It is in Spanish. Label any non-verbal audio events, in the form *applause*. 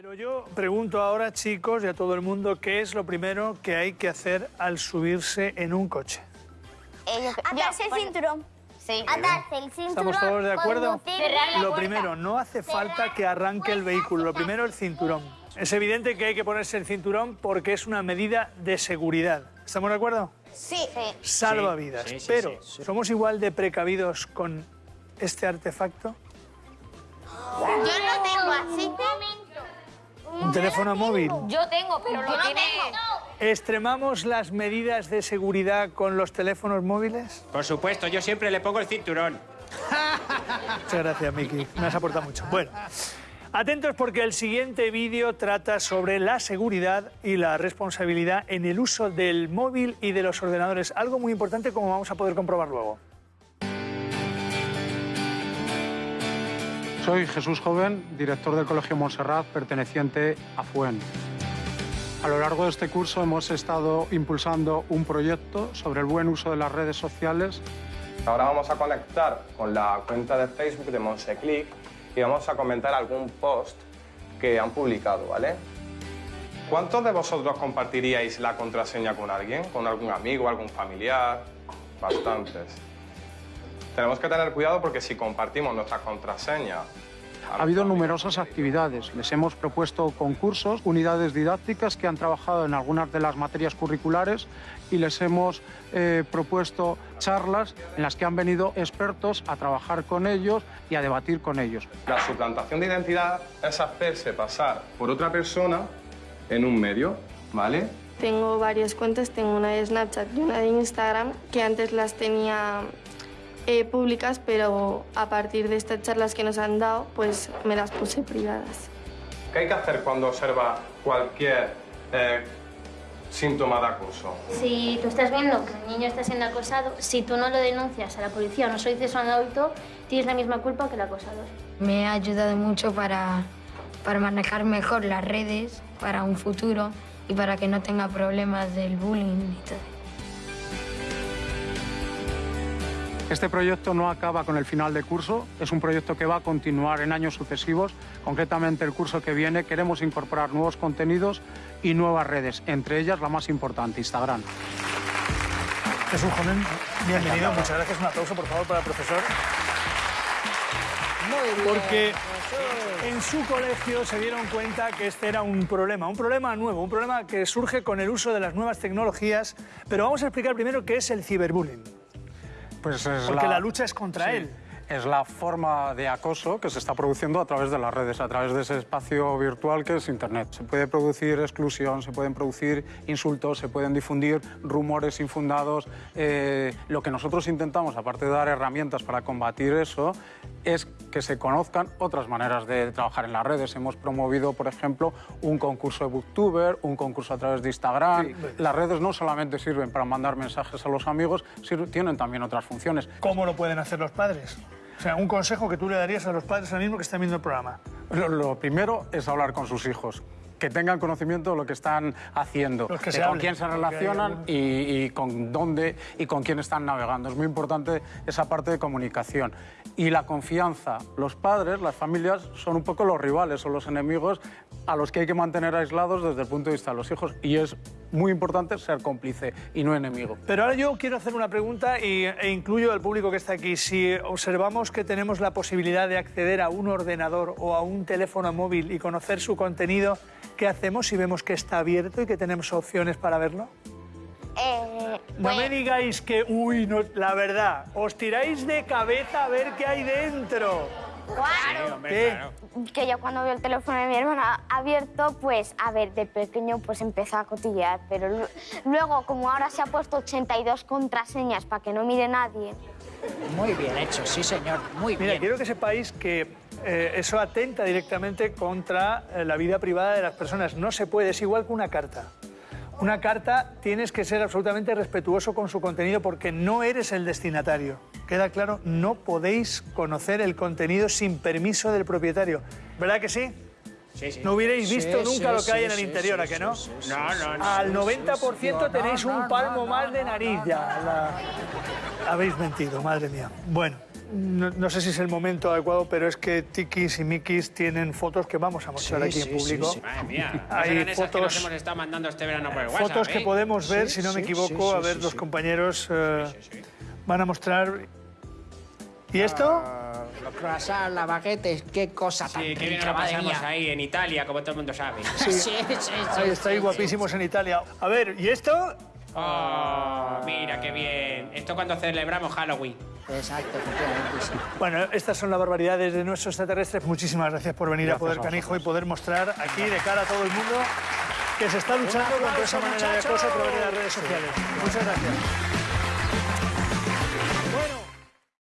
Pero yo pregunto ahora, chicos, y a todo el mundo, ¿qué es lo primero que hay que hacer al subirse en un coche? Atarse el cinturón. Sí. Atarse el cinturón. ¿Estamos todos de acuerdo? Lo primero, no hace falta que arranque el vehículo. Lo primero, el cinturón. Es evidente que hay que ponerse el cinturón porque es una medida de seguridad. ¿Estamos de acuerdo? Sí. Salva vidas. sí, sí, Pero, sí. ¿somos igual de precavidos con este artefacto? Yo lo tengo así. ¿Un teléfono móvil? Yo tengo, pero lo tiene... ¿Extremamos las medidas de seguridad con los teléfonos móviles? Por supuesto, yo siempre le pongo el cinturón. *laughs* Muchas gracias, Miki. Me has aportado mucho. Bueno, atentos porque el siguiente vídeo trata sobre la seguridad y la responsabilidad en el uso del móvil y de los ordenadores. Algo muy importante como vamos a poder comprobar luego. Soy Jesús Joven, director del Colegio Montserrat, perteneciente a FUEN. A lo largo de este curso hemos estado impulsando un proyecto sobre el buen uso de las redes sociales Ahora vamos a conectar con la cuenta de Facebook de Monseclick y vamos a comentar algún post que han publicado, ¿vale? ¿Cuántos de vosotros compartiríais la contraseña con alguien? ¿Con algún amigo, algún familiar? Bastantes. Tenemos que tener cuidado porque si compartimos nuestra contraseña... Ha habido numerosas actividades. Les hemos propuesto concursos, unidades didácticas que han trabajado en algunas de las materias curriculares y les hemos eh, propuesto charlas en las que han venido expertos a trabajar con ellos y a debatir con ellos. La suplantación de identidad es hacerse pasar por otra persona en un medio, ¿vale? Tengo varias cuentas, tengo una de Snapchat y una de Instagram, que antes las tenía eh, públicas, pero a partir de estas charlas que nos han dado, pues me las puse privadas. ¿Qué hay que hacer cuando observa cualquier eh, síntoma de acoso? Si tú estás viendo que un niño está siendo acosado, si tú no lo denuncias a la policía o no se lo dices a un adulto, tienes la misma culpa que el acosador. Me ha ayudado mucho para, para manejar mejor las redes para un futuro y para que no tenga problemas del bullying y todo. Este proyecto no acaba con el final de curso, es un proyecto que va a continuar en años sucesivos. Concretamente el curso que viene queremos incorporar nuevos contenidos y nuevas redes, entre ellas la más importante, Instagram. Jesús Joven, bienvenido. Muchas gracias. Un aplauso, por favor, para el profesor. Porque en su colegio se dieron cuenta que este era un problema, un problema nuevo, un problema que surge con el uso de las nuevas tecnologías. Pero vamos a explicar primero qué es el ciberbullying. Pues es Porque la lucha es contra Sí, él. Es la forma de acoso que se está produciendo a través de las redes, a través de ese espacio virtual que es Internet. Se puede producir exclusión, se pueden producir insultos, se pueden difundir rumores infundados. Eh, lo que nosotros intentamos, aparte de dar herramientas para combatir eso, es que se conozcan otras maneras de trabajar en las redes. Hemos promovido, por ejemplo, un concurso de Booktuber, un concurso a través de Instagram. Las redes no solamente sirven para mandar mensajes a los amigos, tienen también otras funciones. ¿Cómo lo pueden hacer los padres? O sea, un consejo que tú le darías a los padres ahora mismo que están viendo el programa. Lo, lo primero es hablar con sus hijos. Que tengan conocimiento de lo que están haciendo, que de se con hablen, quién se relacionan y, y con dónde y con quién están navegando. Es muy importante esa parte de comunicación. Y la confianza. Los padres, las familias, son un poco los rivales o los enemigos a los que hay que mantener aislados desde el punto de vista de los hijos. Y es muy importante ser cómplice y no enemigo. Pero ahora yo quiero hacer una pregunta y, e incluyo al público que está aquí. Si observamos que tenemos la posibilidad de acceder a un ordenador o a un teléfono móvil y conocer su contenido, ¿qué hacemos si vemos que está abierto y que tenemos opciones para verlo? Eh, No pues, me digáis que, uy, no, la verdad, os tiráis de cabeza a ver qué hay dentro. Claro. Claro. Que yo cuando veo el teléfono de mi hermana abierto, pues, a ver, de pequeño pues empezó a cotillear, pero lu- luego, como ahora se ha puesto 82 contraseñas para que no mire nadie, Muy bien hecho, sí señor, muy Mira, bien. quiero que sepáis que eh, eso atenta directamente contra eh, la vida privada de las personas. No se puede, es igual que una carta. Una carta tienes que ser absolutamente respetuoso con su contenido porque no eres el destinatario. ¿Queda claro? No podéis conocer el contenido sin permiso del propietario. ¿Verdad que sí? Sí, sí. No hubierais visto sí, nunca lo que hay en el interior, ¿a que no? No, no. Al 90% no, tenéis un palmo más de nariz ya. La- Habéis mentido, madre mía. Bueno, no, no sé si es el momento adecuado, pero es que Tikis y Mikis tienen fotos que vamos a mostrar Sí, aquí sí, en público. sí. Madre mía. Hay esas que nos fotos- hemos estado mandando este verano por el WhatsApp, Fotos que ¿eh? podemos ver, Sí, si no me equivoco, sí, a ver, sí, los sí. compañeros eh, van a mostrar. ¿Y esto? Ah, Los croissants, la baguette, qué cosa tan Sí, qué bien lo pasamos mía. ahí, en Italia, como todo el mundo sabe. Sí, sí, sí. Ahí sí, estáis sí, guapísimos en Italia. A ver, ¿y esto? Oh, mira qué bien. Esto cuando celebramos Halloween. Exacto, efectivamente, sí. Bueno, estas son las barbaridades de nuestros extraterrestres. Muchísimas gracias por venir a Poder a Canijo y poder mostrar aquí de cara a todo el mundo que se está luchando contra esa manera de acoso a través de las redes sociales. Muchas gracias.